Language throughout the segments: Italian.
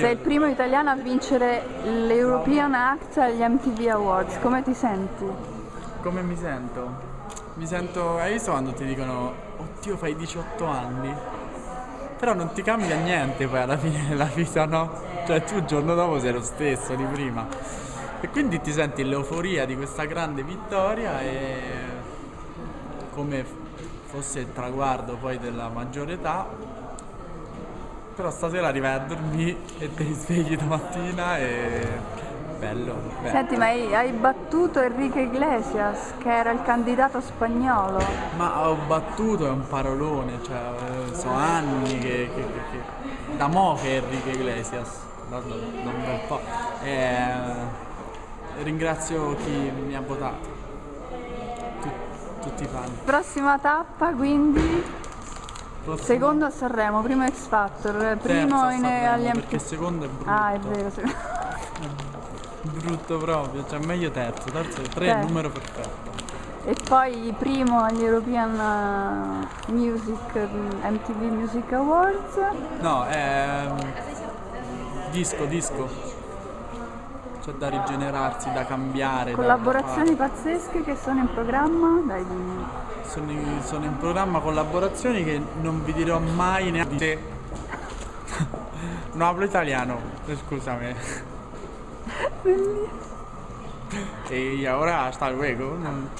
Sei il primo italiano a vincere l'European Act agli MTV Awards, come ti senti? Come mi sento? Mi sento, hai visto quando ti dicono, oddio fai 18 anni? Però non ti cambia niente poi alla fine della vita, no? Cioè tu il giorno dopo sei lo stesso di prima. E quindi ti senti l'euforia di questa grande vittoria e come fosse il traguardo poi della maggiore età però stasera arrivai a dormire e ti svegli domattina e bello, bello. Senti, ma hai, hai, battuto Enrique Iglesias, che era il candidato spagnolo. Ma ho battuto è un parolone, cioè sono anni che, che, che, da mo' che Enrique Iglesias, da, da, da un bel po'. E, ringrazio chi mi ha votato, Tut, tutti i fan. Prossima tappa quindi Secondo a Sanremo, primo X Factor, primo in, agli MP. Perché secondo è brutto. Ah, è vero, sì. brutto proprio, cioè meglio terzo, terzo tre è il numero perfetto. E poi primo agli European uh, Music MTV Music Awards. No, è disco, disco c'è da rigenerarsi, da cambiare. Collaborazioni da pazzesche che sono in programma? Dai, sono, in, sono in programma collaborazioni che non vi dirò mai neanche. no, hablo italiano, scusami. e ora hasta luego. Non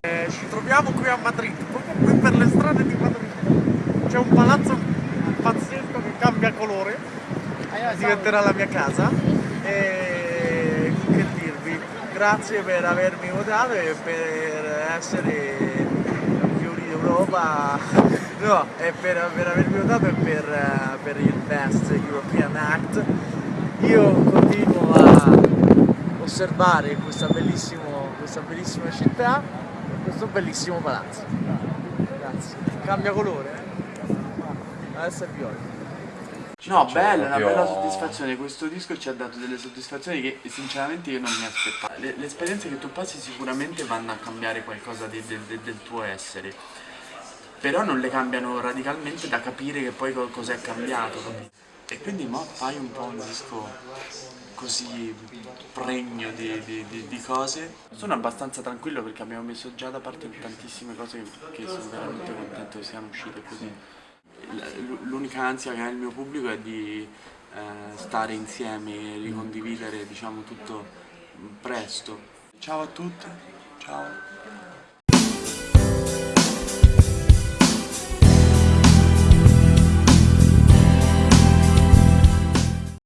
eh, ci troviamo qui a Madrid, proprio qui per le strade di Madrid. C'è un palazzo cambia colore, diventerà la mia casa. E che dirvi, grazie per avermi votato e per essere campioni d'Europa, no, e per, per, avermi votato e per, per il Best European Act. Io continuo a osservare questa, questa bellissima città questo bellissimo palazzo. Grazie. Cambia colore, eh? adesso è viola. No, bella, proprio... una bella soddisfazione, questo disco ci ha dato delle soddisfazioni che sinceramente io non mi aspettavo. Le, le esperienze che tu passi sicuramente vanno a cambiare qualcosa di, de, de, del tuo essere, però non le cambiano radicalmente da capire che poi cos'è cambiato. E quindi mo fai un po' un disco così pregno di, di, di, di, cose. Sono abbastanza tranquillo perché abbiamo messo già da parte tantissime cose che, che sono veramente contento che siano uscite così l'unica ansia che ha il mio pubblico è di eh, stare insieme e ricondividere diciamo, tutto presto. Ciao a tutti, ciao.